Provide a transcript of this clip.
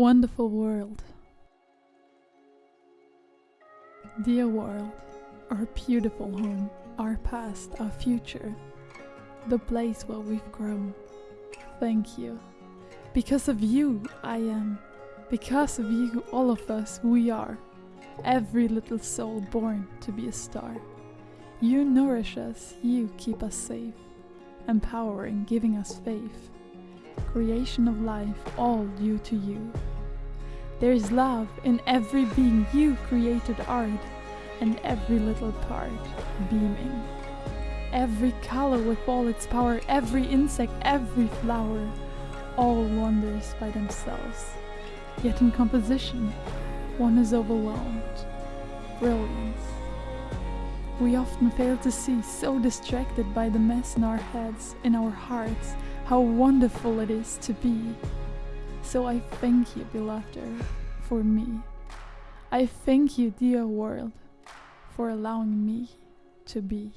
Wonderful world. Dear world, our beautiful home, our past, our future, the place where we've grown. Thank you. Because of you, I am. Because of you, all of us, we are. Every little soul born to be a star. You nourish us, you keep us safe, empowering, giving us faith. Creation of life, all due to you. There is love in every being you created art, and every little part beaming. Every color with all its power, every insect, every flower, all wonders by themselves. Yet in composition, one is overwhelmed. Brilliance. We often fail to see, so distracted by the mess in our heads, in our hearts, how wonderful it is to be. So I thank you, beloved for me. I thank you, dear world, for allowing me to be.